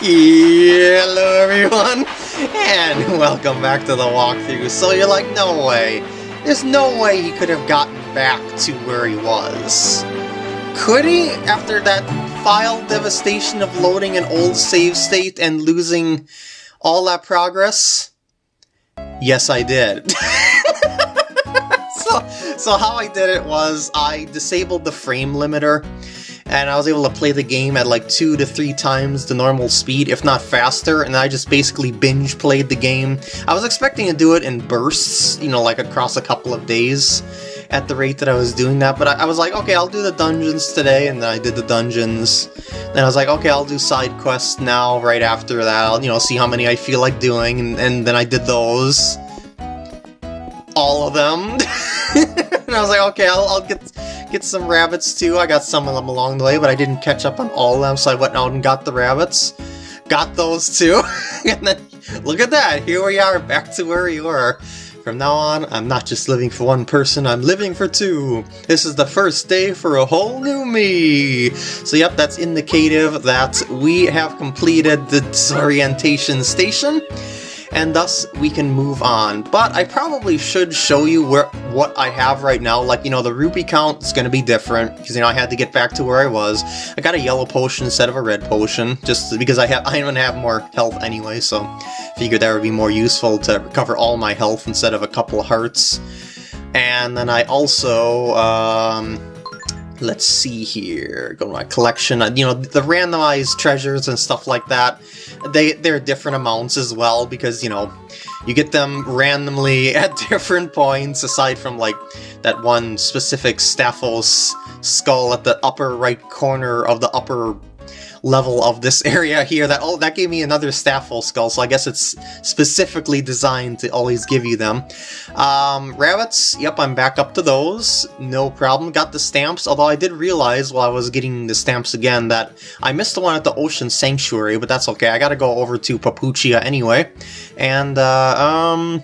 Hello everyone, and welcome back to the walkthrough. So you're like, no way. There's no way he could have gotten back to where he was. Could he, after that file devastation of loading an old save state and losing all that progress? Yes, I did. so, so how I did it was I disabled the frame limiter and I was able to play the game at like two to three times the normal speed, if not faster, and I just basically binge played the game. I was expecting to do it in bursts, you know, like across a couple of days at the rate that I was doing that, but I, I was like, okay, I'll do the dungeons today, and then I did the dungeons. Then I was like, okay, I'll do side quests now, right after that, I'll, you know, see how many I feel like doing, and, and then I did those. All of them. and I was like, okay, I'll, I'll get get some rabbits too. I got some of them along the way, but I didn't catch up on all of them, so I went out and got the rabbits. Got those too. and then, look at that, here we are, back to where we were. From now on, I'm not just living for one person, I'm living for two. This is the first day for a whole new me. So yep, that's indicative that we have completed the disorientation station and thus we can move on. But I probably should show you where what I have right now. Like, you know, the rupee count is going to be different, because, you know, I had to get back to where I was. I got a yellow potion instead of a red potion, just because I have going to have more health anyway, so figured that would be more useful to recover all my health instead of a couple of hearts. And then I also, um, let's see here, go to my collection, uh, you know, the randomized treasures and stuff like that, they, they're different amounts as well, because, you know, you get them randomly at different points, aside from, like, that one specific Stalfos skull at the upper right corner of the upper level of this area here. That oh, that gave me another Stalfos skull, so I guess it's specifically designed to always give you them. Um, rabbits, yep, I'm back up to those. No problem. Got the stamps, although I did realize while I was getting the stamps again that I missed the one at the Ocean Sanctuary, but that's okay. I gotta go over to Papuchia anyway. And, uh, um...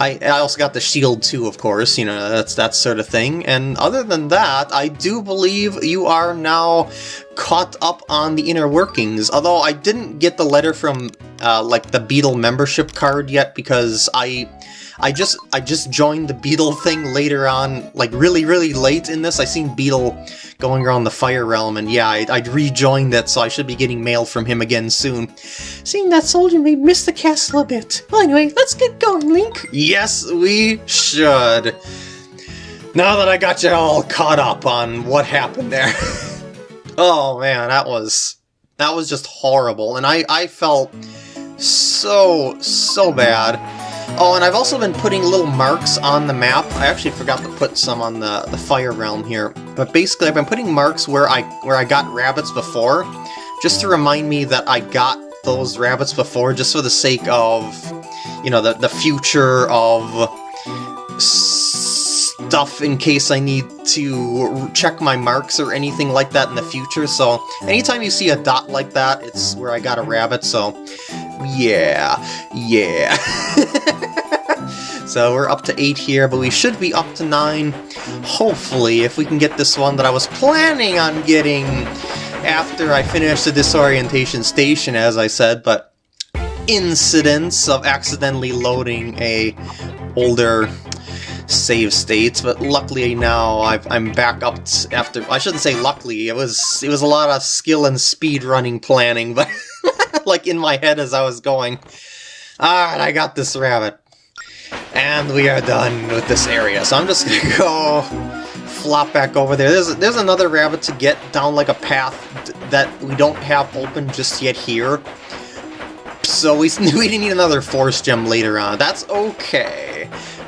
I, I also got the shield too, of course, you know, that's that sort of thing. And other than that, I do believe you are now caught up on the inner workings, although I didn't get the letter from, uh, like, the Beedle membership card yet because I I just I just joined the Beedle thing later on, like really, really late in this. I seen Beedle going around the Fire Realm, and yeah, I, would rejoined that, so I should be getting mail from him again soon. Seeing that soldier may miss the castle a bit. Well, anyway, let's get going, Link. Yes, we should. Now that I got you all caught up on what happened there. oh man, that was that was just horrible, and I I felt so so bad. Oh, and I've also been putting little marks on the map. I actually forgot to put some on the, the Fire Realm here. But basically, I've been putting marks where I where I got rabbits before, just to remind me that I got those rabbits before, just for the sake of, you know, the, the future of stuff in case I need to check my marks or anything like that in the future. So anytime you see a dot like that, it's where I got a rabbit, so yeah, yeah. so we're up to 8 here, but we should be up to 9, hopefully, if we can get this one that I was planning on getting after I finish the disorientation station, as I said, but incidents of accidentally loading a older save states, but luckily now i am back up after. I shouldn't say luckily. It was it was a lot of skill and speed running planning, but like in my head as I was going. Alright, I got this rabbit. And we are done with this area. So I'm just gonna go flop back over there. There's there's another rabbit to get down like a path that we don't have open just yet here. So we, we need another force gem later on. That's okay.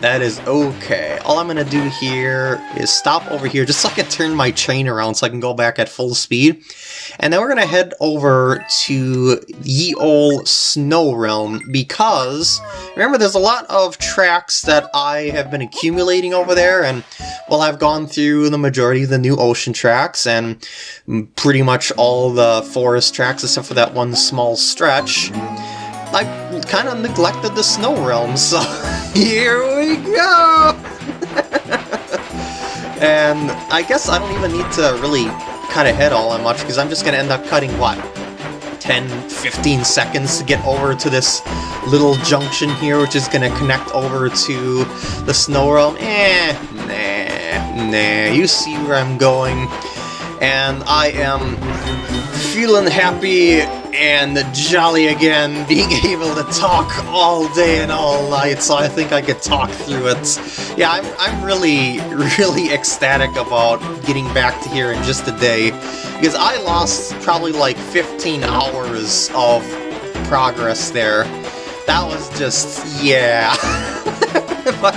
That is okay. All I'm gonna do here is stop over here just so I can turn my train around so I can go back at full speed. And then we're gonna head over to Ye Ol Snow Realm because, remember there's a lot of tracks that I have been accumulating over there and, well, I've gone through the majority of the new ocean tracks and pretty much all the forest tracks except for that one small stretch. I kind of neglected the Snow Realm, so here we go! and I guess I don't even need to really cut ahead all that much, because I'm just going to end up cutting, what, 10, 15 seconds to get over to this little junction here, which is going to connect over to the Snow Realm. Eh, nah, nah, you see where I'm going. And I am feeling happy and the jolly again, being able to talk all day and all night, so I think I could talk through it. Yeah, I'm, I'm really, really ecstatic about getting back to here in just a day, because I lost probably like 15 hours of progress there. That was just, yeah.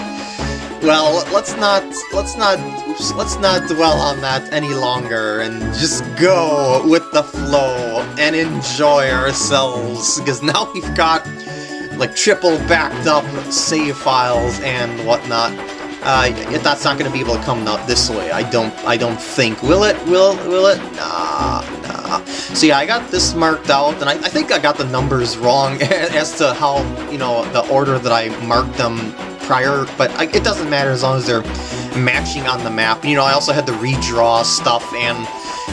well, let's not, let's not let's not dwell on that any longer and just go with the flow and enjoy ourselves, because now we've got like triple backed up save files and whatnot. Uh, that's not going to be able to come out this way. I don't. I don't think. Will it? Will? Will it? Nah. Nah. So yeah, I got this marked out, and I, I think I got the numbers wrong as to how you know the order that I marked them prior. But I, it doesn't matter as long as they're matching on the map. You know, I also had to redraw stuff and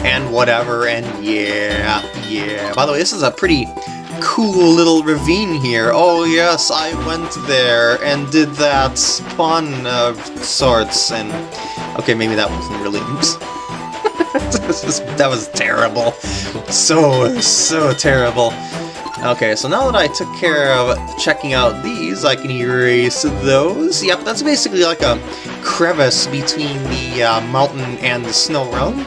and whatever, and yeah, yeah. By the way, this is a pretty cool little ravine here. Oh yes, I went there and did that fun of sorts, and okay, maybe that wasn't really... that was terrible. So, so terrible. Okay, so now that I took care of checking out these, I can erase those. Yep, that's basically like a crevice between the uh, mountain and the snow realm.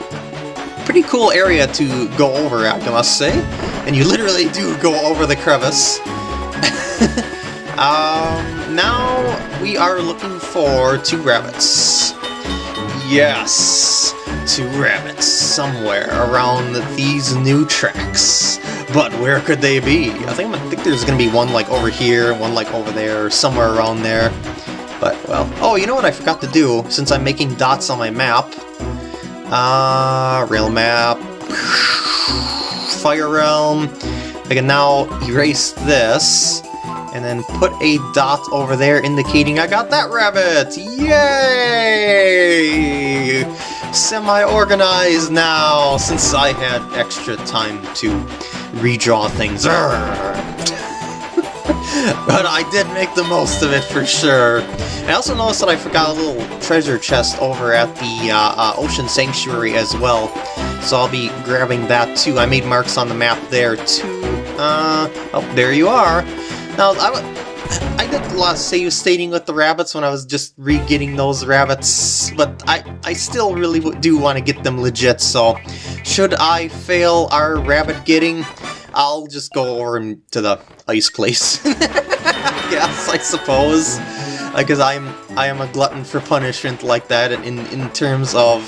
Pretty cool area to go over I must say. And you literally do go over the crevice. um, now we are looking for two rabbits. Yes, two rabbits somewhere around these new tracks. But where could they be? I think I think there's gonna be one like over here, one like over there, somewhere around there. But, well... Oh, you know what I forgot to do, since I'm making dots on my map? Uh, rail map... Fire Realm... I can now erase this, and then put a dot over there indicating I got that rabbit! Yay! Semi-organized now, since I had extra time to redraw things. but I did make the most of it for sure. I also noticed that I forgot a little treasure chest over at the uh, uh, Ocean Sanctuary as well, so I'll be grabbing that too. I made marks on the map there too. Uh, oh, there you are. Now, I, I did a lot of save stating with the rabbits when I was just re-getting those rabbits, but I, I still really do want to get them legit, so should I fail our rabbit getting, I'll just go over to the ice place. yes, I suppose. Uh, because I'm I am a glutton for punishment like that in, in terms of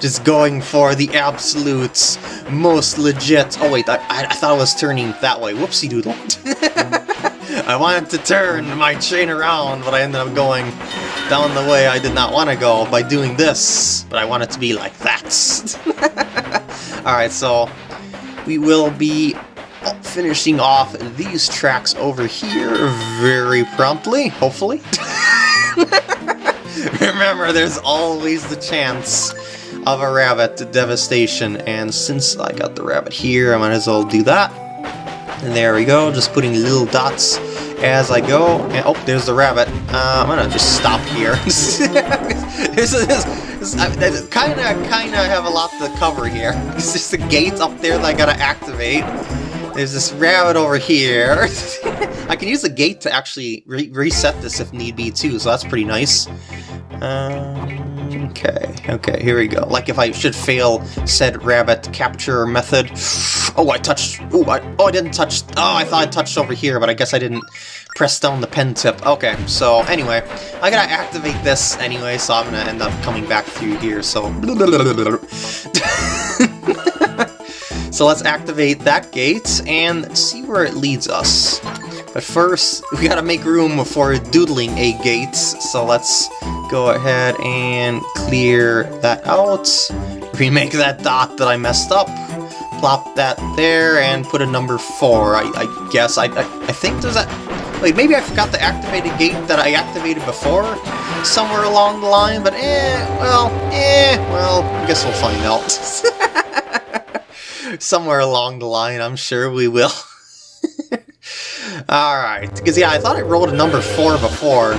just going for the absolute most legit... Oh wait, I, I thought I was turning that way. Whoopsie doodle. I wanted to turn my chain around, but I ended up going down the way I did not want to go by doing this. But I want it to be like that. Alright, so we will be finishing off these tracks over here very promptly, hopefully. Remember, there's always the chance of a rabbit devastation, and since I got the rabbit here, I might as well do that. And there we go, just putting little dots as I go. And, oh, there's the rabbit. Uh, I'm gonna just stop here. this is, kind of, kind of have a lot to cover here. It's just the gate up there that I gotta activate. There's this rabbit over here. I can use the gate to actually re reset this if need be too, so that's pretty nice. Um, okay, okay, here we go. Like if I should fail said rabbit capture method. Oh, I touched... Oh, I, oh, I didn't touch... Oh, I thought I touched over here, but I guess I didn't press down the pen tip. Okay, so anyway, I gotta activate this anyway, so I'm gonna end up coming back through here, so... so let's activate that gate and see where it leads us. But first, we gotta make room for doodling a gate, so let's go ahead and clear that out, remake that dot that I messed up, plop that there, and put a number 4, I, I guess. I, I, I think there's that... Wait, maybe I forgot the activated gate that I activated before somewhere along the line, but eh, well, eh, well, I guess we'll find out. Somewhere along the line, I'm sure we will. Alright, because yeah, I thought I rolled a number 4 before,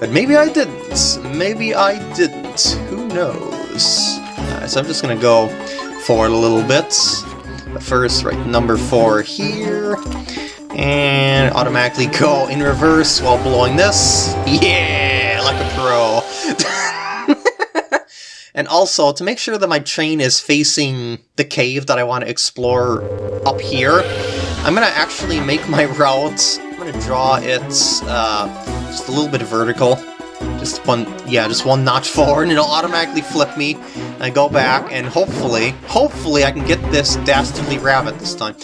but maybe I didn't. Maybe I didn't. Who knows? So I'm just gonna go forward a little bit. But first, write number 4 here, and automatically go in reverse while blowing this. Yeah, like a pro. and also, to make sure that my train is facing the cave that I want to explore up here, I'm gonna actually make my route, I'm gonna draw it uh, just a little bit vertical. Just one, yeah, just one notch forward, and it'll automatically flip me. I go back, and hopefully, hopefully I can get this dastardly rabbit this time.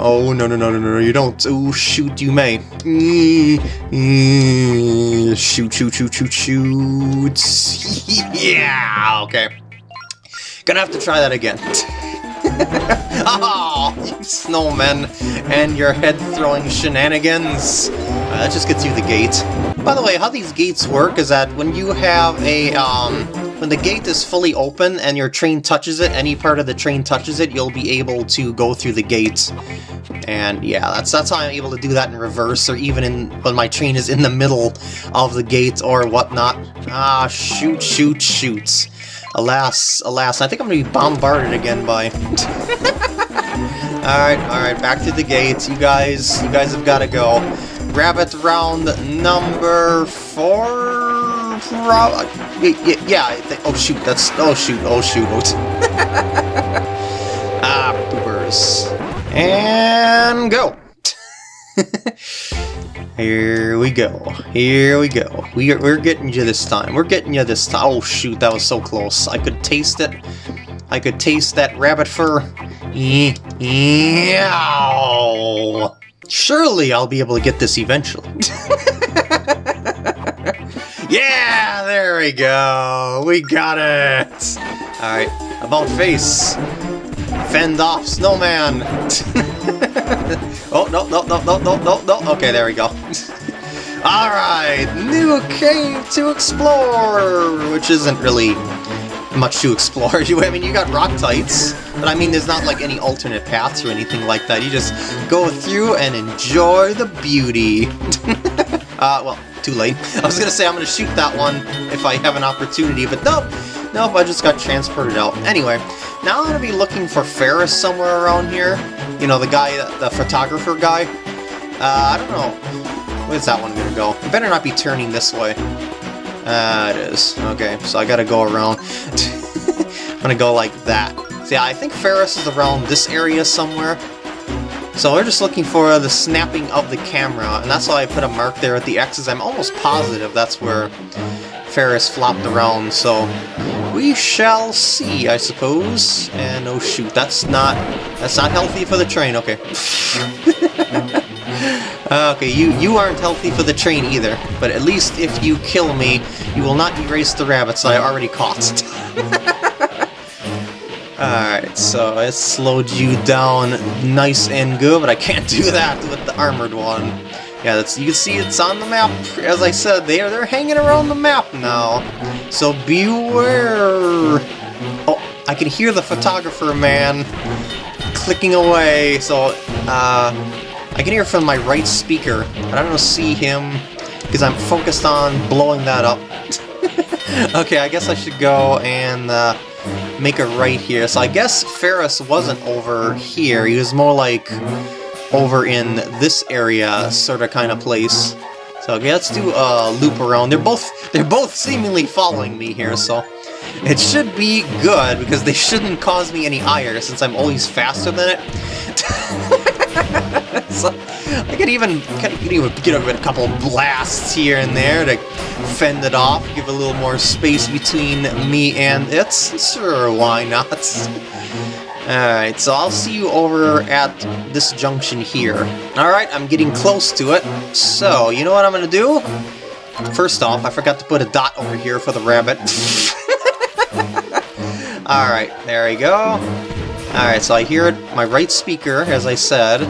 oh, no, no, no, no, no, you don't. Oh, shoot, you may. Shoot, shoot, shoot, shoot, shoot. yeah, okay. Gonna have to try that again. oh, you snowmen and your head-throwing shenanigans. Uh, that just gets you the gate. By the way, how these gates work is that when you have a, um, when the gate is fully open and your train touches it, any part of the train touches it, you'll be able to go through the gate. And yeah, that's that's how I'm able to do that in reverse, or even in when my train is in the middle of the gate or whatnot. Ah, shoot, shoot, shoots. Alas, alas, I think I'm gonna be bombarded again by... alright, alright, back to the gates. You guys, you guys have gotta go. Rabbit round number four? Yeah, yeah, oh shoot, that's, oh shoot, oh shoot. ah, poopers. And go! Here we go. Here we go. We are, we're getting you this time. We're getting you this time. Oh shoot, that was so close. I could taste it. I could taste that rabbit fur. Yeah. Surely I'll be able to get this eventually. yeah, there we go. We got it. Alright, about face. Fend off, snowman. oh, no, no, no, no, no, no, no. Okay, there we go. Alright, new cave to explore, which isn't really much to explore. I mean, you got rock tights, but I mean, there's not like any alternate paths or anything like that. You just go through and enjoy the beauty. uh, well, too late. I was gonna say I'm gonna shoot that one if I have an opportunity, but nope. Nope, I just got transported out. Anyway, now I'm gonna be looking for Ferrus somewhere around here. You know, the guy, the photographer guy. Uh, I don't know. Where's that one gonna go? It better not be turning this way. Uh, it is. Okay, so I gotta go around. I'm gonna go like that. See, I think Ferrus is around this area somewhere. So we're just looking for the snapping of the camera, and that's why I put a mark there at the X's. I'm almost positive that's where Ferrus flopped around, so we shall see, I suppose. And oh shoot, that's not that's not healthy for the train. Okay. okay, you you aren't healthy for the train either. But at least if you kill me, you will not erase the rabbits I already caught. Alright, so it slowed you down nice and good, but I can't do that with the armored one. Yeah, that's you can see it's on the map. As I said, they are they're hanging around the map now. So beware. Oh, I can hear the photographer man clicking away. So uh, I can hear from my right speaker. I don't see him because I'm focused on blowing that up. okay, I guess I should go and uh, make a right here. So I guess Ferrus wasn't over here. He was more like over in this area sort of kind of place. So okay, let's do a loop around. They're both they're both seemingly following me here, so it should be good because they shouldn't cause me any ire since I'm always faster than it. so I could even could even get a couple blasts here and there to fend it off, give a little more space between me and it. Sure, why not? Alright, so I'll see you over at this junction here. Alright, I'm getting close to it. So, you know what I'm gonna do? First off, I forgot to put a dot over here for the rabbit. Alright, there we go. Alright, so I hear it, my right speaker, as I said.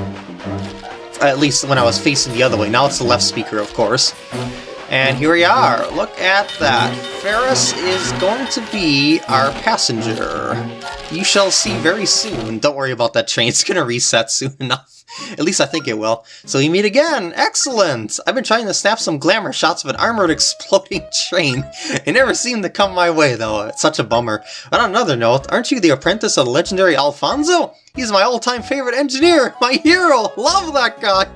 At least when I was facing the other way. Now it's the left speaker, of course. And here we are. Look at that. Ferrus is going to be our passenger. You shall see very soon. Don't worry about that train. It's to reset soon enough. At least I think it will. So we meet again! Excellent! I've been trying to snap some glamour shots of an armored exploding train. It never seemed to come my way, though. It's such a bummer. But on another note, aren't you the apprentice of the legendary Alfonso? He's my all-time favorite engineer! My hero! Love that guy!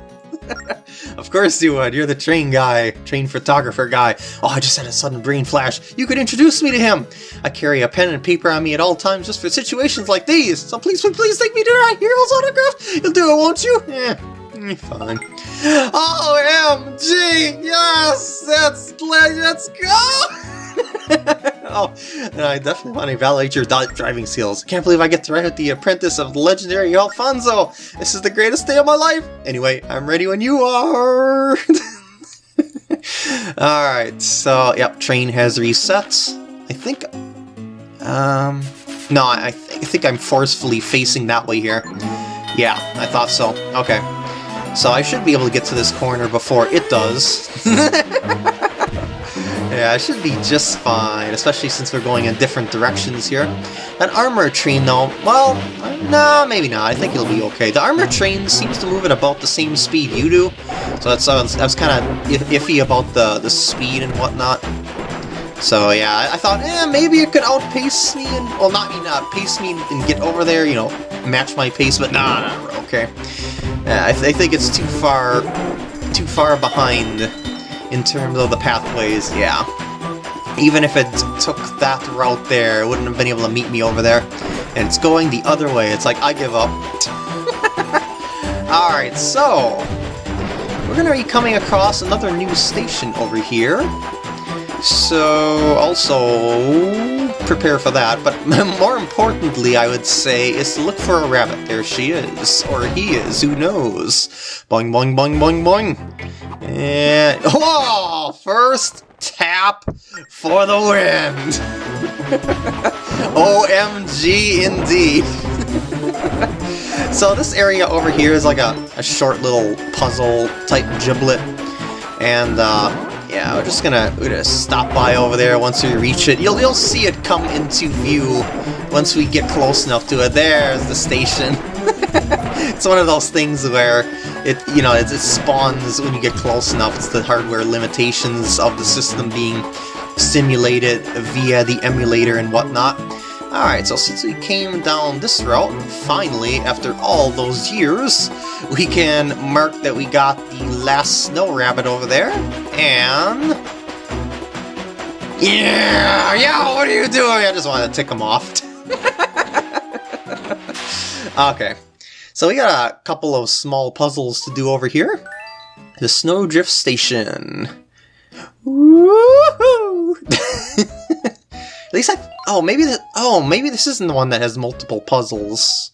of course you would. You're the train guy, train photographer guy. Oh, I just had a sudden brain flash. You could introduce me to him. I carry a pen and paper on me at all times just for situations like these. So please, please, please take me to my hero's autograph. You'll do it, won't you? Yeah, fine. Oh, OMG! Yes! That's let's go! oh, I definitely want to evaluate your driving skills. Can't believe I get to ride with the apprentice of the legendary Alfonso. This is the greatest day of my life. Anyway, I'm ready when you are. Alright, so, yep, train has reset. I think, um, no, I, th I think I'm forcefully facing that way here. Yeah, I thought so. Okay. So I should be able to get to this corner before it does. Yeah, I should be just fine, especially since we're going in different directions here. An armor train, though, well, no, maybe not. I think it'll be okay. The armor train seems to move at about the same speed you do, so that's, uh, kind of iffy about the, the speed and whatnot. So yeah, I, I thought, eh, maybe it could outpace me and, well, not me, not pace me and get over there, you know, match my pace, but nah, nah okay. Yeah, I, th I think it's too far, too far behind in terms of the pathways, yeah. Even if it took that route there, it wouldn't have been able to meet me over there. And it's going the other way. It's like, I give up. Alright, so... We're to be coming across another new station over here. So, also, prepare for that. But more importantly, I would say, is to look for a rabbit. There she is. Or he is, who knows? Boing, boing, boing, boing, boing. And, oh, first tap for the wind! OMG indeed! so this area over here is like a, a short little puzzle type giblet, and uh, yeah, we're just gonna, we're gonna stop by over there once we reach it. You'll, you'll see it come into view once we get close enough to it. There's the station. it's one of those things where it, you know, it, it spawns when you get close enough. It's the hardware limitations of the system being simulated via the emulator and whatnot. Alright, so since we came down this route, finally, after all those years, we can mark that we got the last snow rabbit over there, and... Yeah! Yeah, what are you doing? I just wanted to tick him off. okay, so we got a couple of small puzzles to do over here. The Snowdrift Station. Woohoo! At least I... Oh, maybe the, Oh, maybe this isn't the one that has multiple puzzles.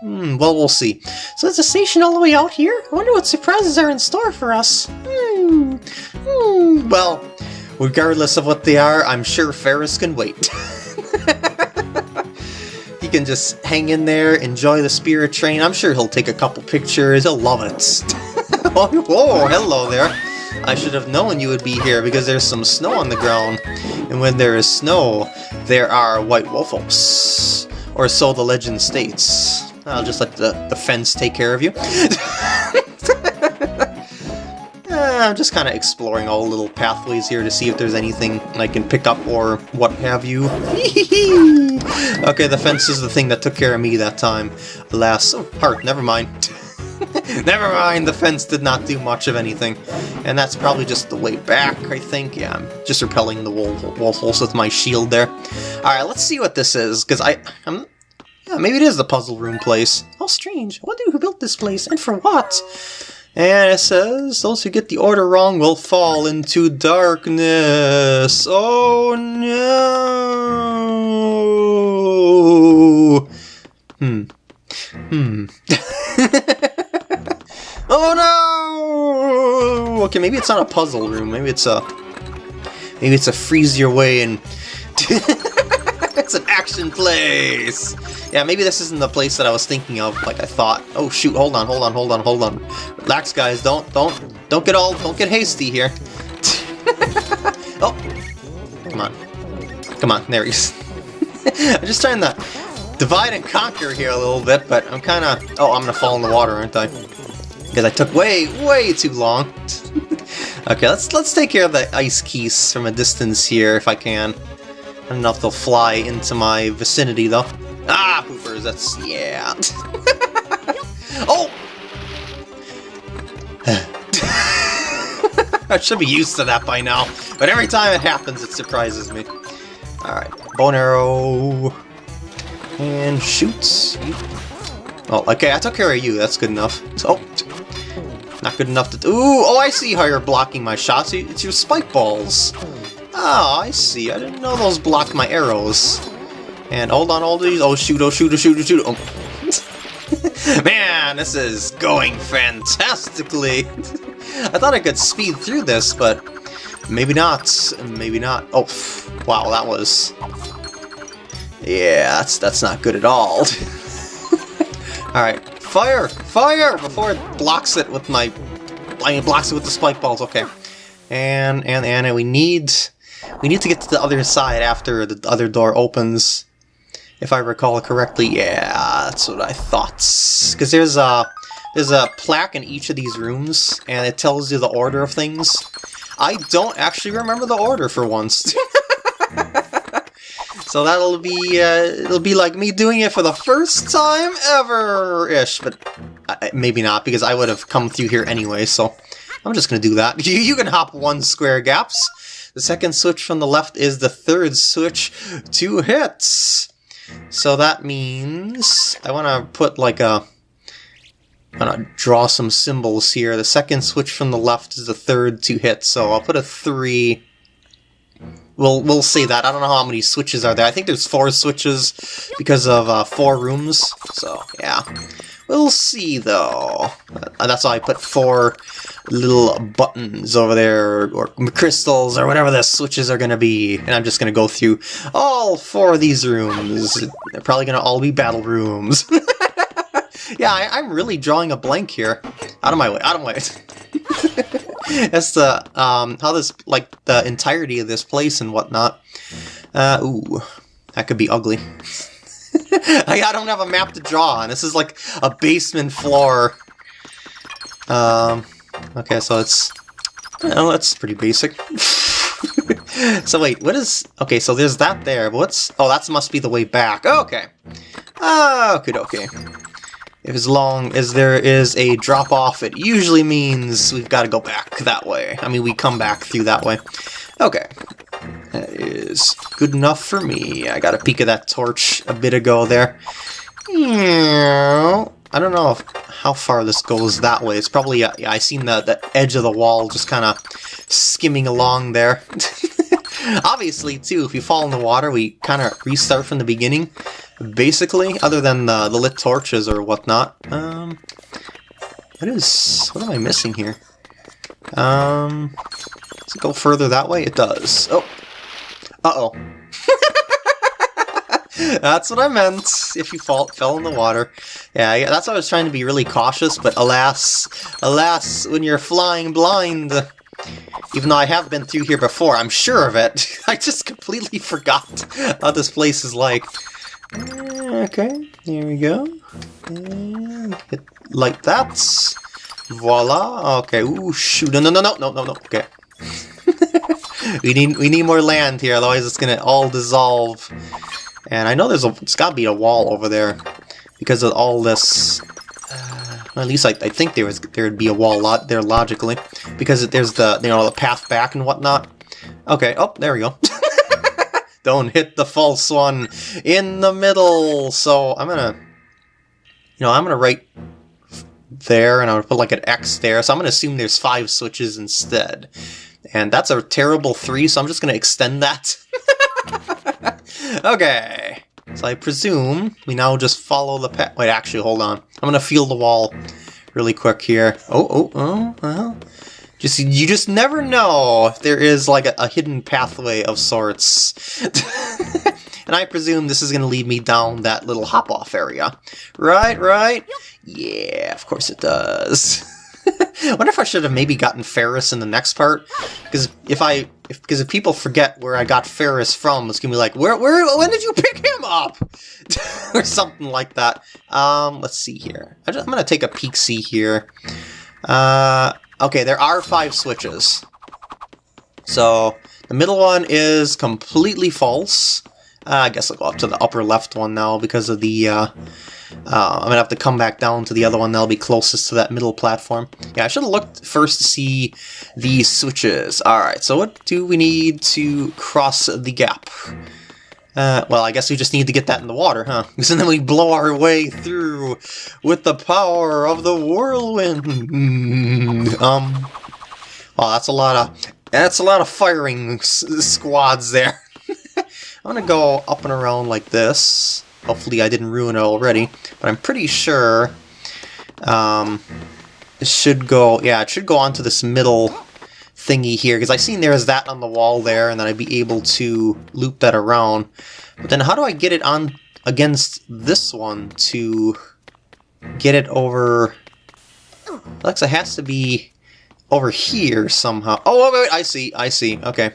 Hmm, well, we'll see. So there's a station all the way out here? I wonder what surprises are in store for us. Hmm. Hmm. Well, regardless of what they are, I'm sure Ferrus can wait. He can just hang in there, enjoy the spirit train. I'm sure he'll take a couple pictures. He'll love it. oh, whoa, hello there. I should have known you would be here because there's some snow on the ground. And when there is snow, there are white wolves. Or so the legend states. I'll just let the, the fence take care of you. Ah, I'm just kind of exploring all little pathways here to see if there's anything I can pick up or what have you. okay, the fence is the thing that took care of me that time. Alas, oh, heart, never mind. never mind, the fence did not do much of anything. And that's probably just the way back, I think. Yeah, I'm just repelling the wall, wall holes with my shield there. Alright, let's see what this is, because I... I'm, yeah, maybe it is the puzzle room place. How strange. I wonder who built this place, and for what? And it says, those who get the order wrong will fall into darkness. Oh no! Hmm. Hmm. Oh no! Okay, maybe it's not a puzzle room. Maybe it's a... Maybe it's a freeze your way and... it's an action place! Yeah, maybe this isn't the place that I was thinking of, like I thought. Oh shoot, hold on, hold on, hold on, hold on. Relax, guys, don't, don't, don't get all, don't get hasty here. oh! Come on. Come on, there he is. I'm just trying to divide and conquer here a little bit, but I'm kinda... Oh, I'm gonna fall in the water, aren't I? Because I took way, way too long. okay, let's let's take care of the ice Keese from a distance here, if I can. I don't know if they'll fly into my vicinity, though. Ah, poopers, that's... yeah. oh! I should be used to that by now, but every time it happens, it surprises me. Alright, bone arrow... And shoots. Oh, okay, I took care of you, that's good enough. So, not good enough to... Ooh, oh, I see how you're blocking my shots. It's your spike balls. Oh, I see. I didn't know those blocked my arrows. And hold on, all these. Oh, shoot, oh, shoot, oh, shoot, oh, shoot. Oh. Man, this is going fantastically. I thought I could speed through this, but maybe not. Maybe not. Oh, wow, that was... Yeah, that's, that's not good at all. Alright, Fire! Fire! Before it blocks it with my... I mean blocks it with the spike balls, okay. And, and, and, we need... We need to get to the other side after the other door opens. If I recall correctly, yeah, that's what I thought. Because there's a, there's a plaque in each of these rooms, and it tells you the order of things. I don't actually remember the order for once. So that'll be, uh, it'll be like me doing it for the first time ever-ish, but uh, maybe not, because I would have come through here anyway, so I'm just gonna do that. You, you can hop one square gaps. The second switch from the left is the third switch Two hits. So that means I want to put like a I'm gonna draw some symbols here. The second switch from the left is the third two hits, so I'll put a 3 We'll, we'll see that. I don't know how many switches are there. I think there's four switches because of uh, four rooms. So, yeah. We'll see, though. Uh, that's why I put four little buttons over there, or, crystals, or whatever the switches are to be. And I'm just to go through all four of these rooms. They're probably to all be battle rooms. yeah, I, am really drawing a blank here. Out of my way, out of my way. That's the um, how this like the entirety of this place and whatnot. Uh, ooh, that could be ugly. I, I don't have a map to draw on. This is like a basement floor. Um, okay, so it's well, that's pretty basic. so wait, what is... Okay, so there's that there, but what's... Oh, that must be the way back. Okay. Ah, okay, okay. If as long as there is a drop-off, it usually means we've got to go back that way. I mean, we come back through that way. Okay. That is good enough for me. I got a peek of that torch a bit ago there. I don't know if, how far this goes that way. It's probably, yeah, I seen the, the edge of the wall just kind of skimming along there. Obviously, too, if you fall in the water, we kind of restart from the beginning basically, other than the, the lit torches or whatnot. Um, what is... what am I missing here? Um, does it go further that way? It does. Oh. Uh-oh. that's what I meant, if you fall, fell in the water. Yeah, yeah, that's why I was trying to be really cautious, but alas, alas, when you're flying blind, even though I have been through here before, I'm sure of it, I just completely forgot how this place is like. Okay, here we go. Hit like that. Voila. Okay. Ooh, shoot. No, no, no, no, no, no, no. Okay. we need we need more land here, otherwise it's gonna all dissolve. And I know there's a it's gotta be a wall over there because of all this. Uh, at least I, I think there was there would be a wall lot there logically because there's the you know the path back and whatnot. Okay. Oh, there we go. Don't hit the false one in the middle. So I'm gonna, you know, I'm gonna write there, and I'm gonna put like an X there. So I'm gonna assume there's five switches instead. And that's a terrible three, so I'm just gonna extend that. okay. So I presume we now just follow the path. Wait, actually, hold on. I'm gonna feel the wall really quick here. Oh, oh, oh, well. Just you just never know if there is like a, a hidden pathway of sorts. and I presume this is going to lead me down that little hop-off area. Right, right? Yeah, of course it does. I wonder if I should have maybe gotten Ferrus in the next part, because if I, because if, people forget where I got Ferrus from, it's gonna be like, where, where, when did you pick him up, or something like that. Um, let's see here. I am gonna take a peek see here. Uh, okay, there are five switches. So the middle one is completely false. Uh, I guess I'll go up to the upper left one now because of the. Uh, uh, I'm gonna have to come back down to the other one that'll be closest to that middle platform. Yeah, I should have looked first to see these switches. Alright, so what do we need to cross the gap? Uh, well, I guess we just need to get that in the water, huh? Because then we blow our way through with the power of the whirlwind. Um, oh, that's a lot of that's a lot of firing squads there. I'm gonna go up and around like this. Hopefully I didn't ruin it already, but I'm pretty sure um, it should go, yeah, it should go onto this middle thingy here, because I seen there's that on the wall there, and then I'd be able to loop that around. But then how do I get it on against this one to get it over... Alexa has to be over here somehow. Oh, wait, wait, I see, I see. Okay.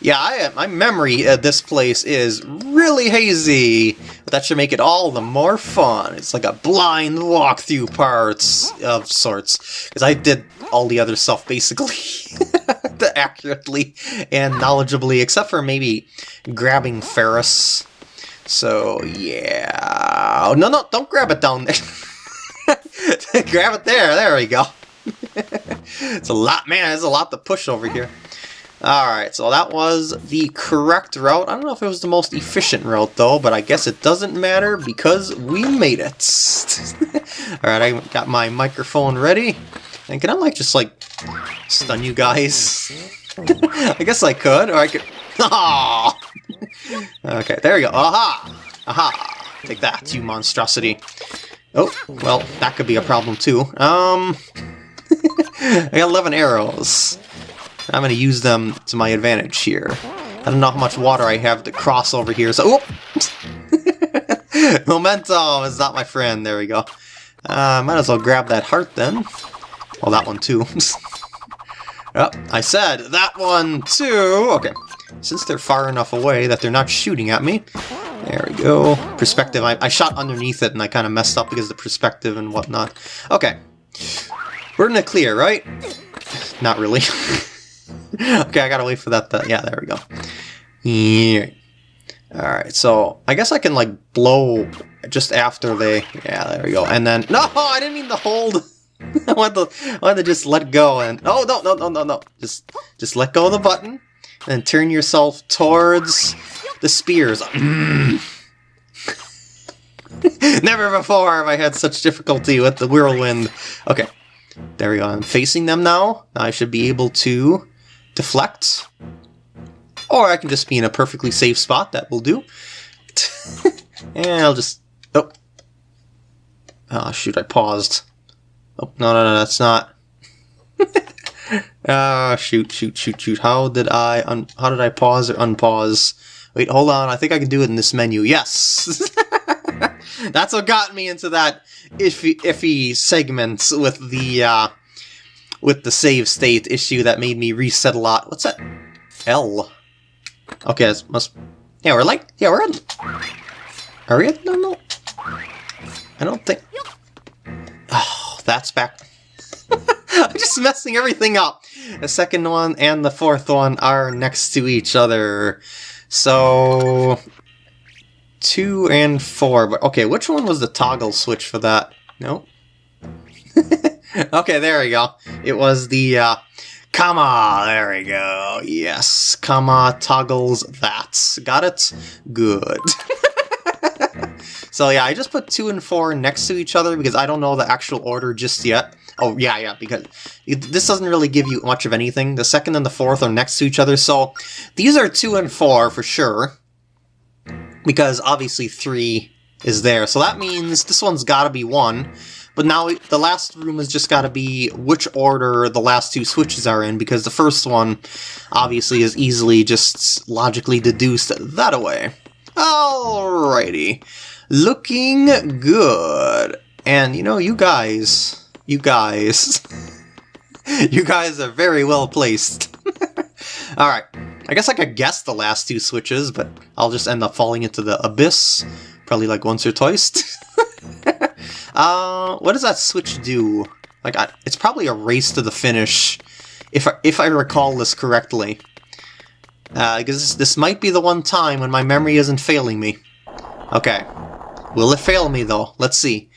Yeah, I, my memory of this place is really hazy. But that should make it all the more fun. It's like a blind walkthrough parts of sorts. Because I did all the other stuff basically accurately and knowledgeably, except for maybe grabbing Ferrus. So, yeah. Oh, no, no, don't grab it down there. grab it there. There we go. It's a lot, man, there's a lot to push over here. Alright, so that was the correct route. I don't know if it was the most efficient route, though, but I guess it doesn't matter because we made it. Alright, I got my microphone ready. And can I, like, just, like, stun you guys? I guess I could, or I could... Oh! okay, there we go. Aha! Aha! Take that, you monstrosity. Oh, well, that could be a problem, too. Um... I got 11 arrows. I'm going to use them to my advantage here. I don't know how much water I have to cross over here, so... Momentum is not my friend. There we go. Uh, might as well grab that heart then. Well, that one too. oh, I said that one too! Okay. Since they're far enough away that they're not shooting at me. There we go. Perspective. I, I shot underneath it and I kind of messed up because of the perspective and whatnot. Okay. We're in the clear, right? Not really. okay, I gotta wait for that. Yeah, there we go. Yeah. Alright, so I guess I can like blow just after they... Yeah, there we go. And then... No, I didn't mean to hold... I want to, I to just let go and... Oh, no, no, no, no, no. Just, just let go of the button and turn yourself towards the spears. Never before have I had such difficulty with the whirlwind. Okay, there we go, I'm facing them now. I should be able to deflect. Or I can just be in a perfectly safe spot, that will do. and I'll just... Oh. Oh, shoot, I paused. Oh, no, no, no, that's not... Ah, shoot, shoot, shoot, shoot. How did I un how did I pause or unpause? Wait, hold on. I think I can do it in this menu. Yes. That's what got me into that iffy, iffy segment with the uh, with the save state issue that made me reset a lot. What's that? L. Okay, it must. Yeah, we're like. Yeah, we're in. Are we? No, no. I don't think. Oh, that's back. I'm just messing everything up. The second one and the fourth one are next to each other. So two and four, but okay, which one was the toggle switch for that? Nope. okay, there we go. It was the, uh, comma, there we go. Yes, comma toggles that. Got it? Good. so yeah, I just put two and four next to each other because I don't know the actual order just yet. Oh, yeah, yeah, because this doesn't really give you much of anything. The second and the fourth are next to each other, so these are two and four for sure because obviously 3 is there. So that means this one's got to be 1. But now the last room has just got to be which order the last two switches are in, because the first one obviously is easily just logically deduced that away. Alrighty. Looking good. And, you know, you guys, you guys, you guys are very well placed. Alright, I guess I could guess the last two switches, but I'll just end up falling into the abyss. Probably like once or twice. uh, what does that switch do? Like, I, it's probably a race to the finish, if I, if I recall this correctly. Uh, because this, this might be the one time when my memory isn't failing me. Okay. Will it fail me, though? Let's see.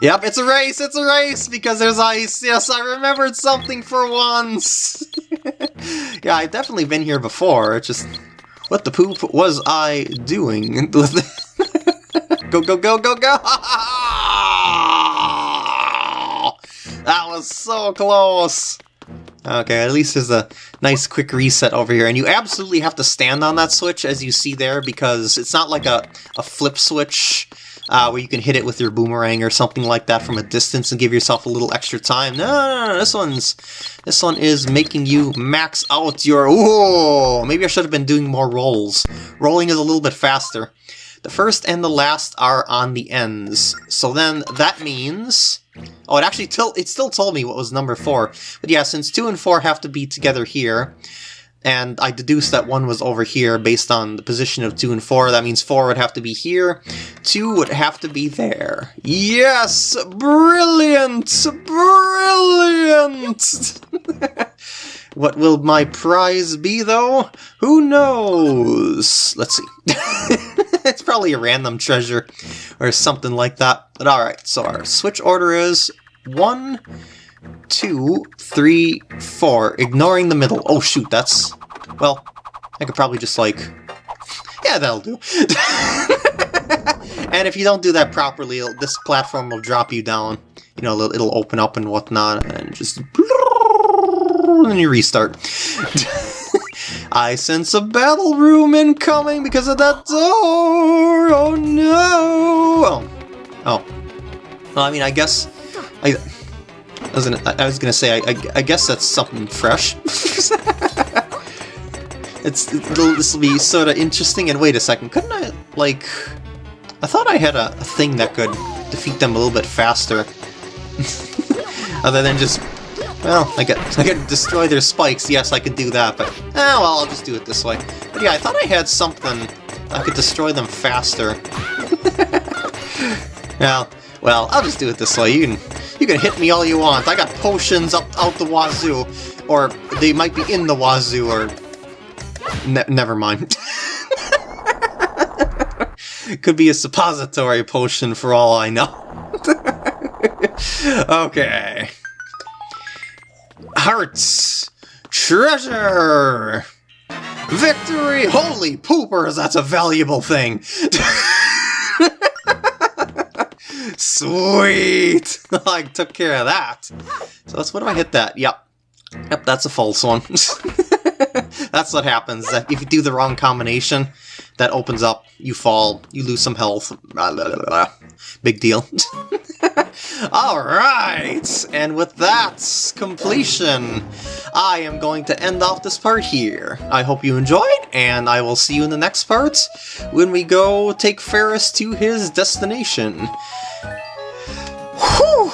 Yep, it's a race! It's a race! Because there's ice! Yes, I remembered something for once! yeah, I've definitely been here before, it's just... What the poop was I doing? go, go, go, go, go! that was so close! Okay, at least there's a nice quick reset over here. And you absolutely have to stand on that switch, as you see there, because it's not like a, a flip switch uh, where you can hit it with your boomerang or something like that from a distance and give yourself a little extra time. No, no, no, this one's this one is making you max out your. Oh, maybe I should have been doing more rolls. Rolling is a little bit faster. The first and the last are on the ends. So then that means... Oh, it actually it still told me what was number 4. But yeah, since 2 and 4 have to be together here, and I deduced that 1 was over here based on the position of 2 and 4, that means 4 would have to be here, 2 would have to be there. Yes! Brilliant! Brilliant! What will my prize be, though? Who knows? Let's see. it's probably a random treasure or something like that. But alright, so our switch order is one, two, three, four. Ignoring the middle. Oh shoot, that's... Well, I could probably just like... Yeah, that'll do. and if you don't do that properly, this platform will drop you down. You know, it'll open up and whatnot, and just and you restart. I sense a battle room incoming because of that door! Oh no! Oh. Oh. Well, I mean, I guess... I, I was gonna, I was gonna say, I, I, I guess that's something fresh. it's This will be sort of interesting, and wait a second, couldn't I, like... I thought I had a, a thing that could defeat them a little bit faster. Other than just well, I get I can destroy their spikes, yes, I could do that, but eh, well, I'll just do it this way. But yeah, I thought I had something I could destroy them faster. well, well, I'll just do it this way. You can you can hit me all you want. I got potions up out the wazoo, or they might be in the wazoo, or ne never mind. Could be a suppository potion for all I know. okay. Hearts! Treasure! Victory! Holy poopers, that's a valuable thing! Sweet! I took care of that. So that's what do I hit that? Yep. Yep, that's a false one. that's what happens. If you do the wrong combination, that opens up, you fall, you lose some health. Blah, blah, blah, Big deal. Alright, and with that completion, I am going to end off this part here. I hope you enjoyed, and I will see you in the next part when we go take Ferrus to his destination. Whew!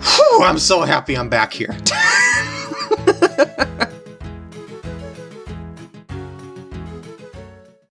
Whew, I'm so happy I'm back here.